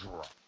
是。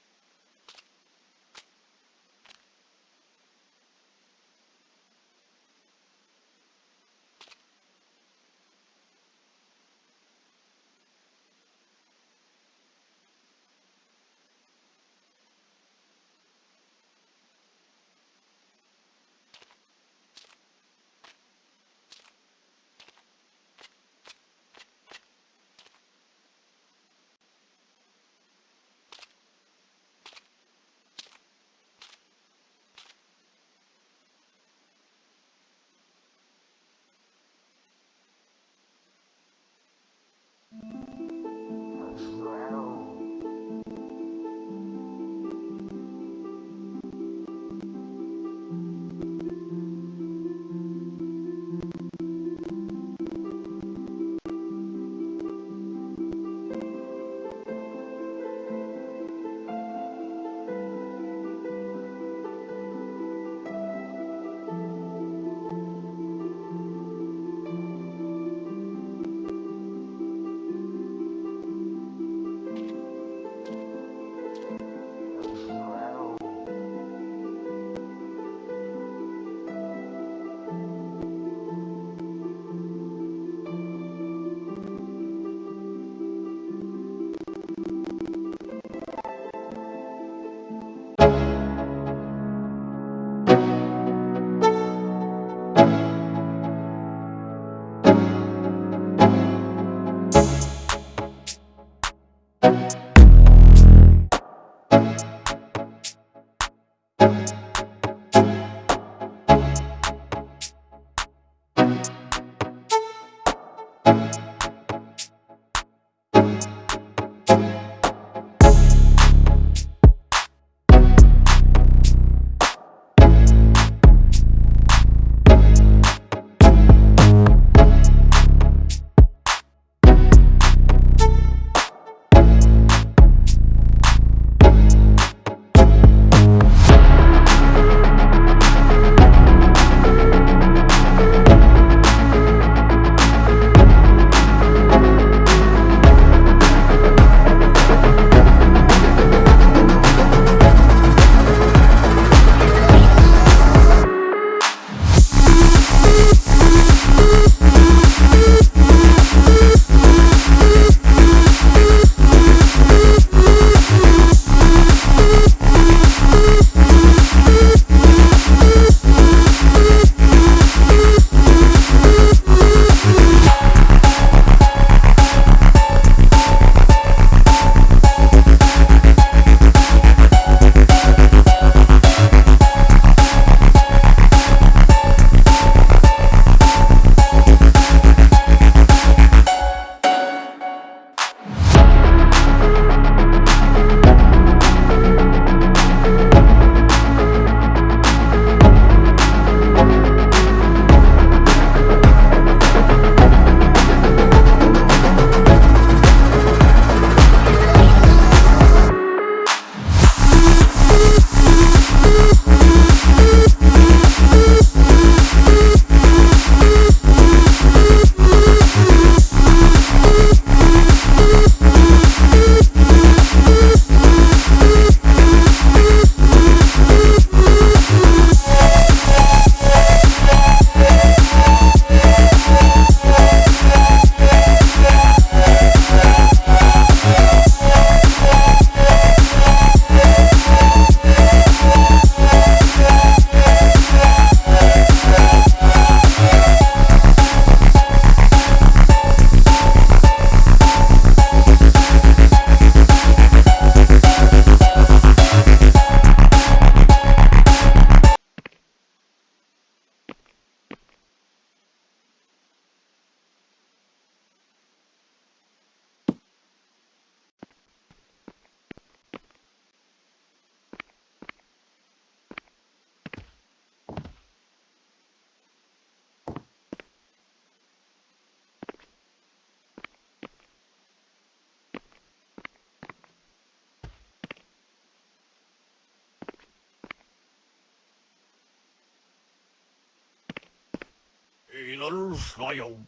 이럴 사용.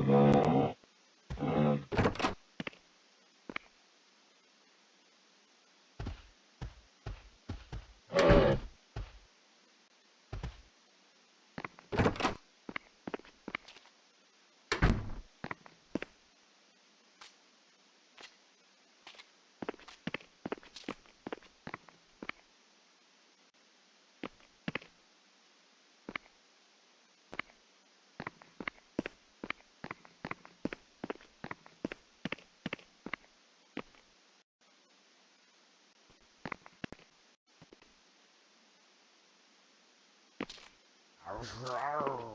Grrr.